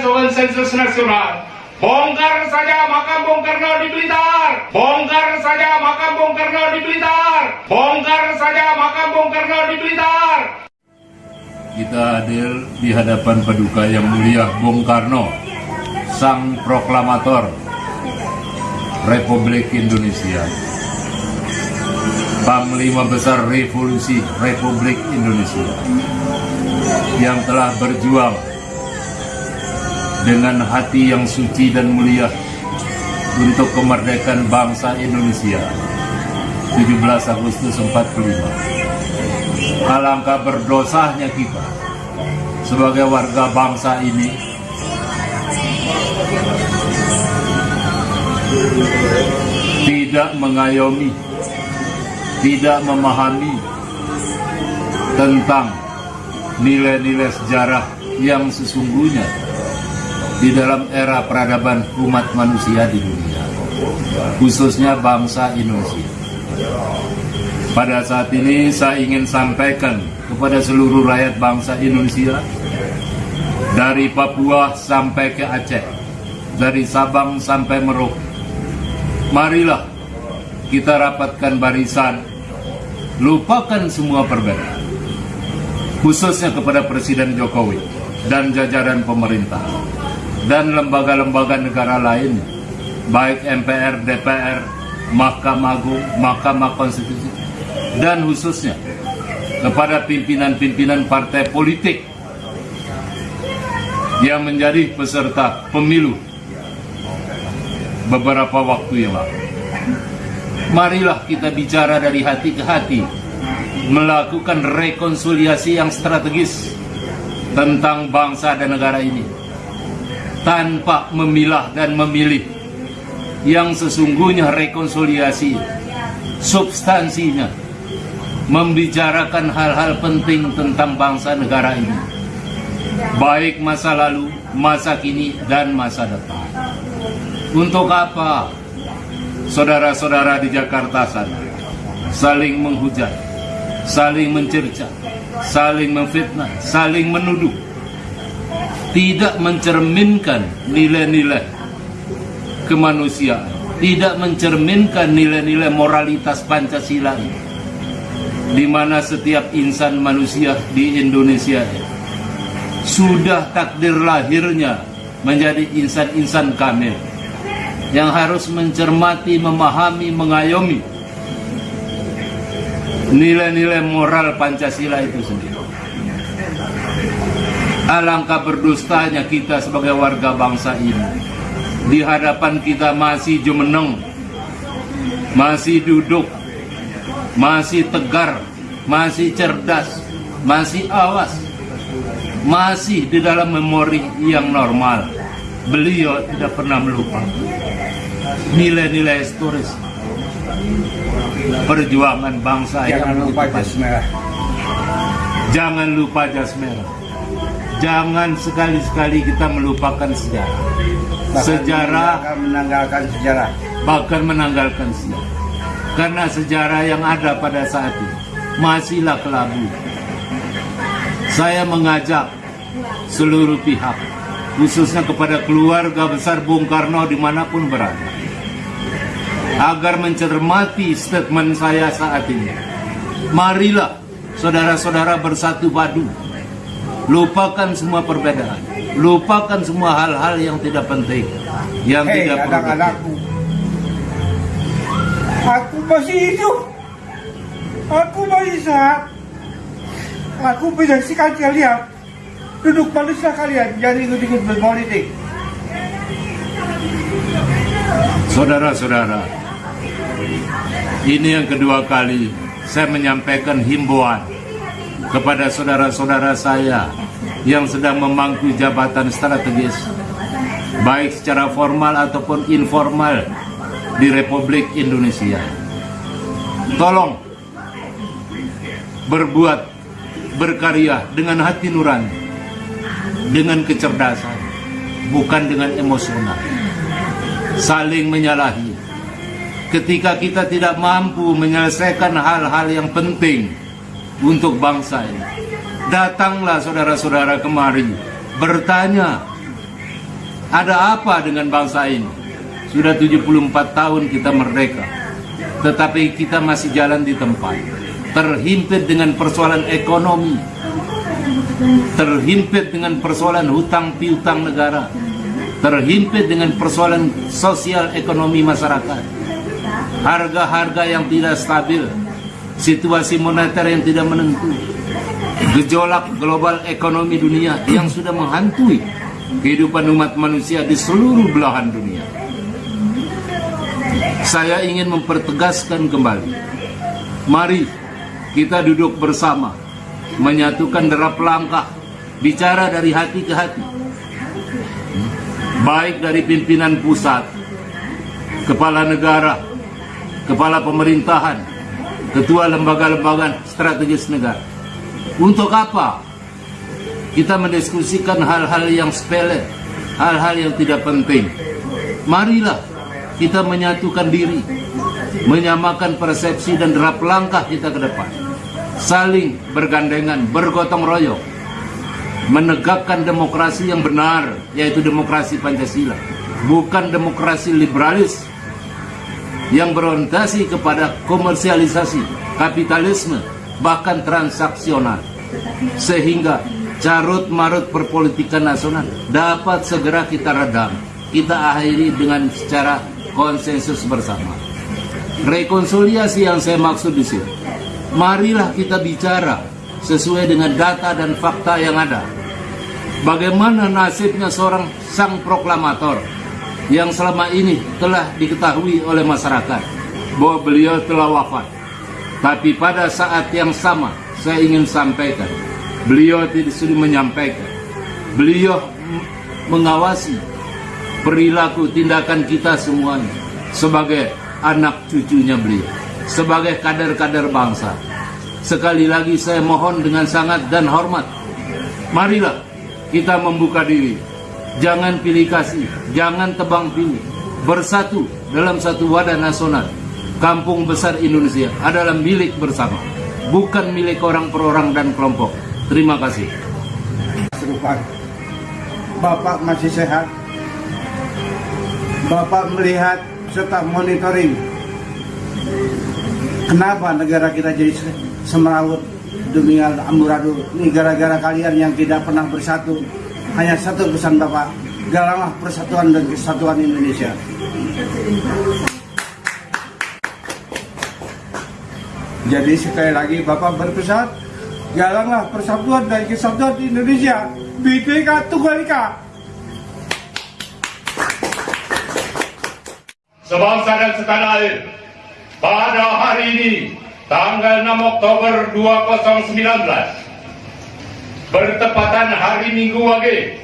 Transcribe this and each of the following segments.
sebuah sensus nasional. Bongkar saja makam Bung Karno di Blitar. Bongkar saja makam Bung Karno di Blitar. Bongkar saja makam Bung Karno di Blitar. Kita hadir di hadapan paduka yang mulia Bung Karno, sang proklamator Republik Indonesia. Panglima Besar Revolusi Republik Indonesia yang telah berjuang dengan hati yang suci dan mulia untuk kemerdekaan bangsa Indonesia. 17 Agustus 45 alangkah berdosanya kita sebagai warga bangsa ini. Tidak mengayomi tidak memahami tentang nilai-nilai sejarah yang sesungguhnya di dalam era peradaban umat manusia di dunia, khususnya bangsa Indonesia. Pada saat ini saya ingin sampaikan kepada seluruh rakyat bangsa Indonesia, dari Papua sampai ke Aceh, dari Sabang sampai Merauke, marilah kita rapatkan barisan, lupakan semua perbedaan, khususnya kepada Presiden Jokowi dan jajaran pemerintah dan lembaga-lembaga negara lain, baik MPR, DPR, Mahkamah Agung, Mahkamah Konstitusi, dan khususnya kepada pimpinan-pimpinan partai politik yang menjadi peserta pemilu beberapa waktu yang lalu. Marilah kita bicara dari hati ke hati, melakukan rekonsiliasi yang strategis tentang bangsa dan negara ini tanpa memilah dan memilih. Yang sesungguhnya rekonsiliasi substansinya membicarakan hal-hal penting tentang bangsa negara ini. Baik masa lalu, masa kini, dan masa depan. Untuk apa? Saudara-saudara di Jakarta sana saling menghujat saling mencerca saling memfitnah, saling menuduh tidak mencerminkan nilai-nilai kemanusiaan, tidak mencerminkan nilai-nilai moralitas Pancasila di mana setiap insan manusia di Indonesia sudah takdir lahirnya menjadi insan-insan kamil yang harus mencermati, memahami, mengayomi nilai-nilai moral Pancasila itu sendiri. Alangkah berdustanya kita sebagai warga bangsa ini. Di hadapan kita masih jumeneng, masih duduk, masih tegar, masih cerdas, masih awas, masih di dalam memori yang normal. Beliau tidak pernah melupa nilai-nilai historis perjuangan bangsa Jangan yang lupa jas merah. Jangan lupa jas merah. Jangan sekali-sekali kita melupakan sejarah. Bahkan Sejarah akan menanggalkan sejarah. bahkan menanggalkan sejarah. Karena sejarah yang ada pada saat ini masihlah kelabu. Saya mengajak seluruh pihak, khususnya kepada keluarga besar Bung Karno di mana pun berada, agar mencermati statement saya saat ini. Marilah saudara-saudara bersatu padu, lupakan semua perbedaan, lupakan semua hal-hal yang tidak penting, yang Hei tidak produktif. anak-anakku. Aku masih hidup. Aku masih sehat. Aku menyaksikan kalian. Duduk manusia kalian. Jangan ikut-ikut berpolitik. Saudara-saudara, ini yang kedua kali saya menyampaikan himbauan kepada saudara-saudara saya yang sedang memangku jabatan strategis, baik secara formal ataupun informal di Republik Indonesia. Tolong berbuat, berkarya dengan hati nurani, dengan kecerdasan, bukan dengan emosional saling menyalahi. Ketika kita tidak mampu menyelesaikan hal-hal yang penting untuk bangsa ini. Datanglah saudara-saudara kemari bertanya, ada apa dengan bangsa ini? Sudah 74 tahun kita merdeka, tetapi kita masih jalan di tempat. Terhimpit dengan persoalan ekonomi, terhimpit dengan persoalan hutang piutang negara, terhimpit dengan persoalan sosial ekonomi masyarakat, harga-harga yang tidak stabil, situasi moneter yang tidak menentu, gejolak global ekonomi dunia yang sudah menghantui kehidupan umat manusia di seluruh belahan dunia. Saya ingin mempertegaskan kembali, mari kita duduk bersama, menyatukan derap langkah, bicara dari hati ke hati, baik dari pimpinan pusat, kepala negara, kepala pemerintahan, ketua lembaga-lembaga strategis negara. Untuk apa? Kita mendiskusikan hal-hal yang sepele, hal-hal yang tidak penting. Marilah kita menyatukan diri, menyamakan persepsi dan derap langkah kita ke depan. Saling bergandengan, bergotong royong, menegakkan demokrasi yang benar, yaitu demokrasi Pancasila, bukan demokrasi liberalis yang berorientasi kepada komersialisasi, kapitalisme, bahkan transaksional. Sehingga carut marut perpolitikan nasional dapat segera kita redam. Kita akhiri dengan secara konsensus bersama. Rekonsiliasi yang saya maksud di sini. Marilah kita bicara sesuai dengan data dan fakta yang ada. Bagaimana nasibnya seorang sang proklamator yang selama ini telah diketahui oleh masyarakat bahwa beliau telah wafat. Tapi pada saat yang sama saya ingin sampaikan, beliau tidak sudah menyampaikan, beliau mengawasi perilaku tindakan kita semuanya sebagai anak cucunya beliau, sebagai kader-kader bangsa. Sekali lagi saya mohon dengan sangat dan hormat, marilah kita membuka diri jangan pilih kasih, jangan tebang pilih. Bersatu dalam satu wadah nasional. Kampung besar Indonesia adalah milik bersama, bukan milik orang per orang dan kelompok. Terima kasih. Bapak masih sehat. Bapak melihat serta monitoring kenapa negara kita jadi se- semerawut dunia amburadul ini gara-gara kalian yang tidak pernah bersatu hanya satu pesan Bapak. Galanglah persatuan dan kesatuan Indonesia. Jadi sekali lagi Bapak berpesan galanglah persatuan dan kesatuan Indonesia. Bhinneka Tunggal Ika sebangsa dan setanah air. Pada hari ini, tanggal 6 Oktober 2019, bertepatan hari Minggu Wage,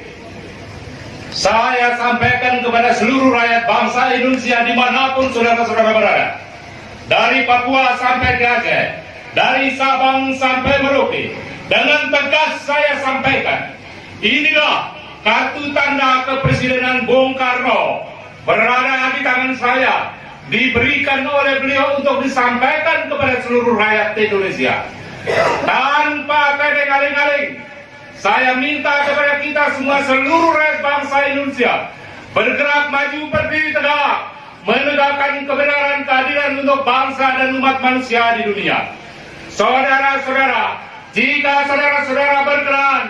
saya sampaikan kepada seluruh rakyat bangsa Indonesia di mana pun saudara-saudara berada. Dari Papua sampai ke Aceh, dari Sabang sampai Merauke, dengan tegas saya sampaikan, inilah kartu tanda kepresidenan Bung Karno berada di tangan saya, diberikan oleh beliau untuk disampaikan kepada seluruh rakyat Indonesia. Tanpa aling-aling, saya minta kepada kita semua seluruh rakyat bangsa Indonesia bergerak maju berdiri tegak menegakkan kebenaran keadilan untuk bangsa dan umat manusia di dunia. Saudara-saudara, jika saudara-saudara berkenan,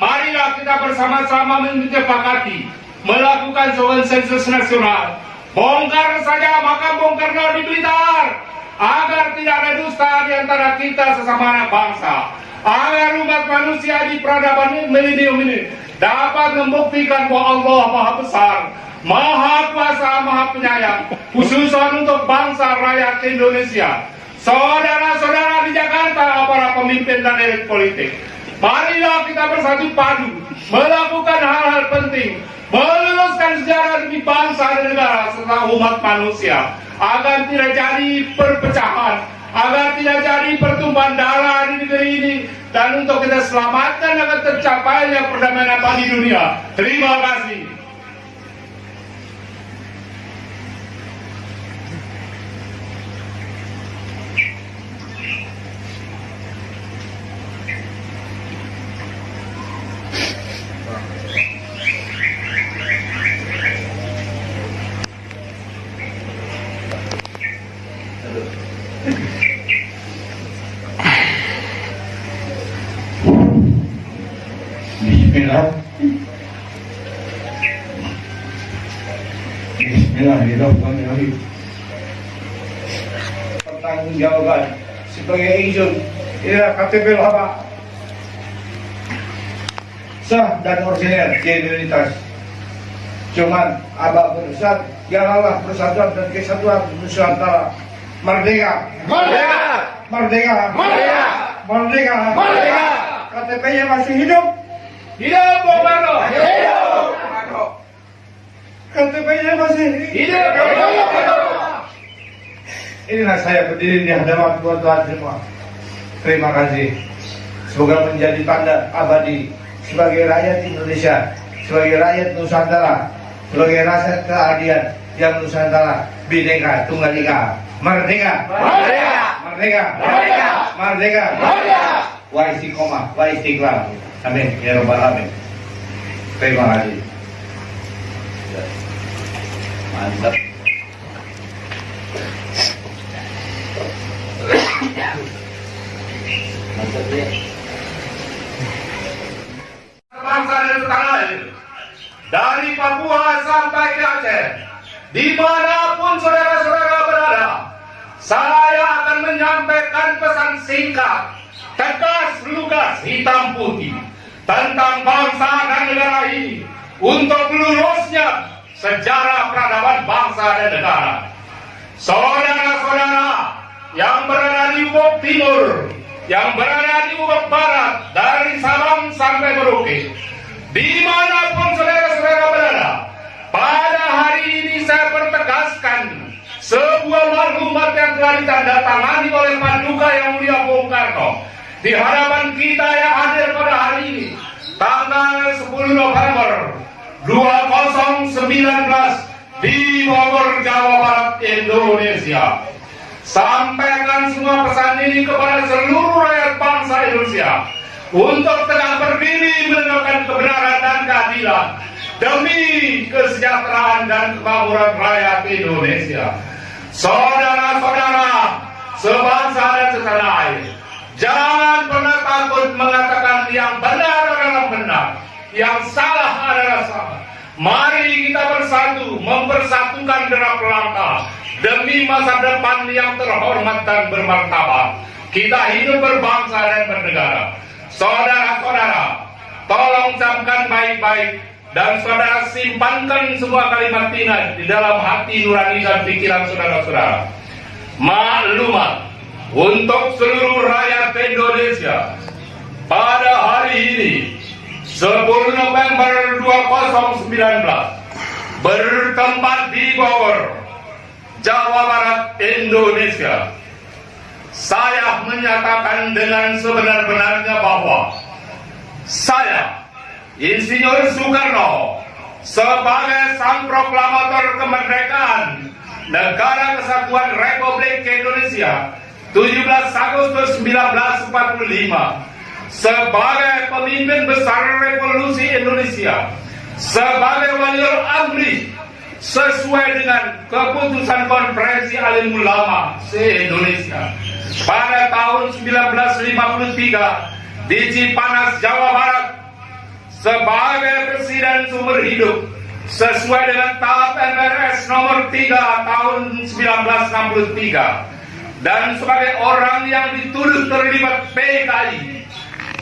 marilah kita bersama-sama menyepakati melakukan sebuah sensus nasional. Bongkar saja makam Bung Karno di Blitar agar tidak ada dusta di antara kita sesama anak bangsa. Agar umat manusia di peradaban milenium ini dapat membuktikan bahwa Allah Maha Besar, Maha Kuasa, Maha Penyayang, khususan untuk bangsa rakyat Indonesia. Saudara-saudara di Jakarta, para pemimpin dan elit politik, marilah kita bersatu padu melakukan hal-hal penting, meluruskan sejarah demi bangsa dan negara serta umat manusia agar tidak jadi perpecahan, agar tidak jadi pertumpahan darah di negeri ini dan untuk kita selamatkan agar tercapainya perdamaian abadi dunia. Terima kasih. hidup. Bismillahirrahmanirrahim. Pertanggungjawaban sebagai izin inilah KTP lama sah dan orisinil identitas. Cuman abah berusaha janganlah persatuan dan kesatuan Nusantara merdeka. Merdeka! Merdeka. Merdeka! Merdeka. Merdeka! KTP-nya masih hidup. Hidup Bung! Hidup! KTP-nya masih Hidup! Inilah saya berdiri di hadapan tuan-tuan semua. Terima kasih. Semoga menjadi tanda abadi sebagai rakyat Indonesia, sebagai rakyat Nusantara, sebagai rakyat keadilan yang Nusantara, Bhinneka Tunggal Ika, Merdeka, Merdeka! Merdeka, Merdeka! Merdeka, Merdeka! Wa istiqomah, wa istiqlal. Amin. Ya Rabbal Alamin. Terima kasih. Mantap. Mantap ya. bangsa dan tanah air. Dari Papua sampai ke Aceh, di mana pun saudara-saudara berada, saya akan menyampaikan pesan singkat, tegas lugas hitam putih tentang bangsa dan negara ini untuk lurusnya sejarah peradaban bangsa dan negara. Saudara-saudara yang berada di Ufuk Timur, yang berada di Ufuk Barat, dari Sabang sampai Merauke, di mana pun saudara-saudara berada, pada hari ini saya pertegaskan sebuah maklumat yang telah ditandatangani oleh Paduka yang mulia Bung Karno di hadapan kita yang hadir pada hari ini, tanggal 10 November 2019 di Bogor, Jawa Barat, Indonesia. Sampaikan semua pesan ini kepada seluruh rakyat bangsa Indonesia untuk tegak berdiri menegakkan kebenaran dan keadilan demi kesejahteraan dan kemakmuran rakyat Indonesia. Saudara-saudara, sebangsa dan setanah air, jangan pernah takut mengatakan yang benar yang salah adalah salah. Mari kita bersatu mempersatukan derap langkah demi masa depan yang terhormat dan bermartabat. Kita hidup berbangsa dan bernegara. Saudara-saudara, tolong camkan baik-baik dan saudara simpankan semua kalimat Tina di dalam hati nurani dan pikiran saudara-saudara. Maklumat untuk seluruh rakyat Indonesia pada hari ini 10 November 2019 bertempat di Bogor, Jawa Barat, Indonesia. Saya menyatakan dengan sebenar-benarnya bahwa saya, Insinyur Soekarno, sebagai sang proklamator kemerdekaan Negara Kesatuan Republik Indonesia 17 Agustus 1945 sebagai pemimpin besar revolusi Indonesia. Sebagai waliul amri sesuai dengan keputusan konferensi alim ulama se-Indonesia. Pada tahun 1953 di Cipanas, Jawa Barat sebagai presiden sumber hidup sesuai dengan tahap MRS nomor 3 tahun 1963 dan sebagai orang yang dituduh terlibat PKI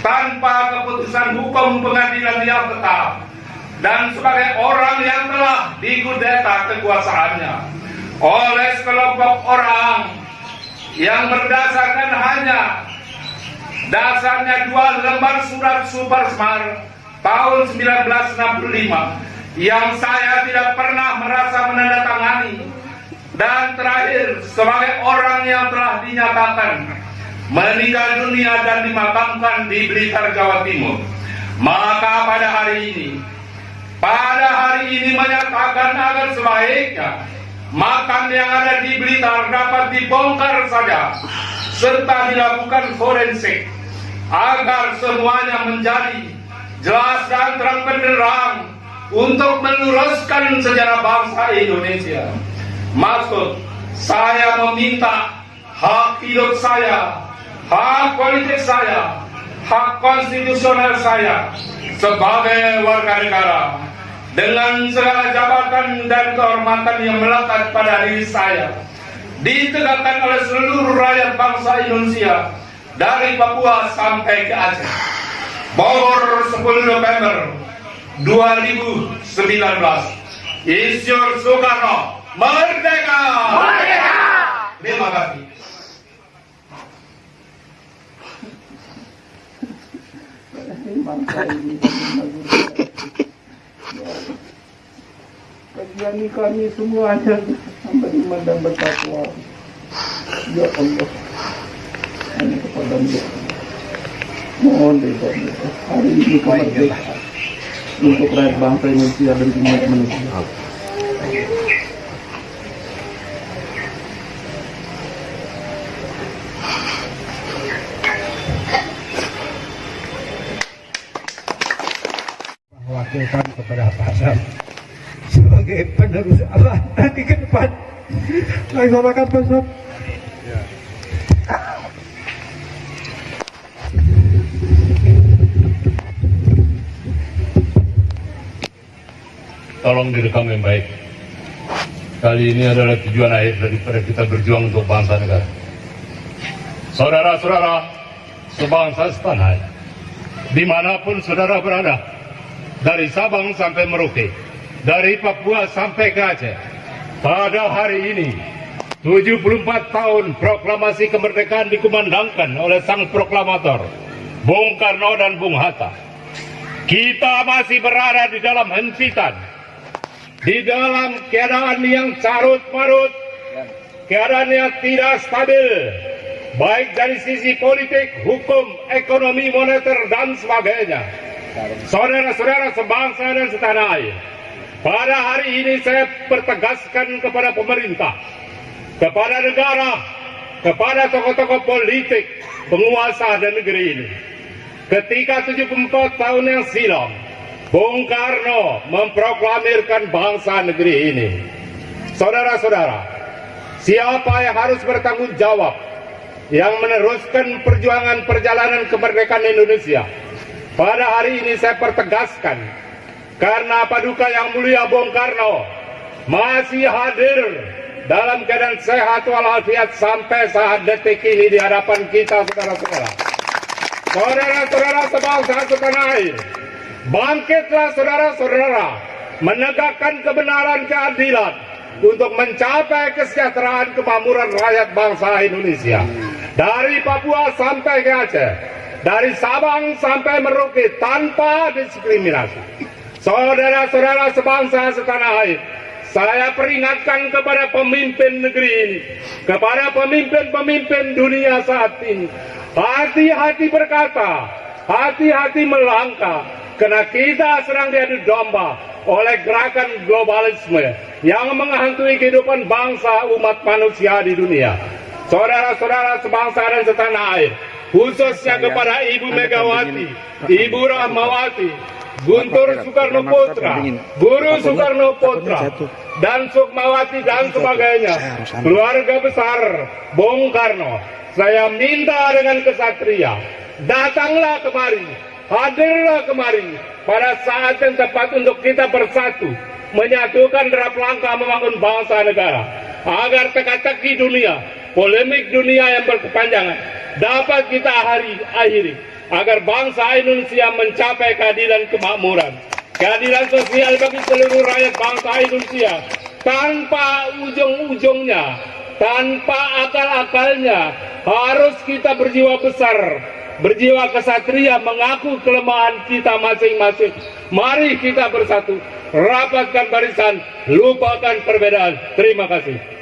tanpa keputusan hukum pengadilan yang tetap dan sebagai orang yang telah digudeta kekuasaannya oleh sekelompok orang yang berdasarkan hanya dasarnya dua lembar surat super smart tahun 1965 yang saya tidak pernah merasa menandatangani dan terakhir sebagai orang yang telah dinyatakan meninggal dunia dan dimakamkan di Blitar Jawa Timur maka pada hari ini pada hari ini menyatakan agar sebaiknya makam yang ada di Blitar dapat dibongkar saja serta dilakukan forensik agar semuanya menjadi jelas dan terang benderang untuk meluruskan sejarah bangsa Indonesia. Maksud saya meminta hak hidup saya, hak politik saya, hak konstitusional saya sebagai warga negara dengan segala jabatan dan kehormatan yang melekat pada diri saya ditegakkan oleh seluruh rakyat bangsa Indonesia dari Papua sampai ke Aceh. Bogor 10 November 2019. Isyur Soekarno merdeka. Merdeka. Terima kasih. Kajani kami semuanya sampai iman dan bertakwa. Ya Allah. Hanya kepada dia. Mohon ridho hari ini kemerdekaan untuk rakyat bangsa Indonesia dan umat manusia. wakilkan kepada Pak Sam sebagai penerus Allah nanti ke depan. Laksanakan Pak Sam. tolong direkam yang baik. Kali ini adalah tujuan akhir daripada kita berjuang untuk bangsa negara. Saudara-saudara, sebangsa setanah, di mana pun saudara berada, dari Sabang sampai Merauke, dari Papua sampai ke Aceh, pada hari ini, 74 tahun proklamasi kemerdekaan dikumandangkan oleh sang proklamator, Bung Karno dan Bung Hatta. Kita masih berada di dalam hempitan, di dalam keadaan yang carut marut, keadaan yang tidak stabil, baik dari sisi politik, hukum, ekonomi, moneter, dan sebagainya. Saudara-saudara sebangsa dan setanah air, pada hari ini saya pertegaskan kepada pemerintah, kepada negara, kepada tokoh-tokoh politik, penguasa dan negeri ini. Ketika 74 tahun yang silam, Bung Karno memproklamirkan bangsa negeri ini. Saudara-saudara, siapa yang harus bertanggung jawab yang meneruskan perjuangan perjalanan kemerdekaan Indonesia? Pada hari ini saya pertegaskan, karena paduka yang mulia Bung Karno masih hadir dalam keadaan sehat walafiat sampai saat detik ini di hadapan kita, saudara-saudara. Saudara-saudara sebangsa setanah air, Bangkitlah saudara-saudara, menegakkan kebenaran keadilan untuk mencapai kesejahteraan kemakmuran rakyat bangsa Indonesia. Dari Papua sampai ke Aceh, dari Sabang sampai Merauke tanpa diskriminasi. Saudara-saudara sebangsa setanah air, saya peringatkan kepada pemimpin negeri ini, kepada pemimpin-pemimpin dunia saat ini, hati-hati berkata, hati-hati melangkah, karena kita sedang diadu domba oleh gerakan globalisme yang menghantui kehidupan bangsa umat manusia di dunia. Saudara-saudara sebangsa dan setanah air, khususnya kepada Ibu Megawati, Ibu Rahmawati, Guntur Soekarno Putra, Guru Soekarno Putra, dan Sukmawati dan sebagainya, keluarga besar Bung Karno, saya minta dengan kesatria, datanglah kemari, hadirlah kemari. Pada saat yang tepat untuk kita bersatu, menyatukan derap langkah membangun bangsa negara, agar teka-teki dunia, polemik dunia yang berkepanjangan dapat kita hari akhiri. Agar bangsa Indonesia mencapai keadilan kemakmuran, keadilan sosial bagi seluruh rakyat bangsa Indonesia tanpa ujung-ujungnya, tanpa akal-akalnya, harus kita berjiwa besar, berjiwa kesatria mengaku kelemahan kita masing-masing. Mari kita bersatu, rapatkan barisan, lupakan perbedaan. Terima kasih.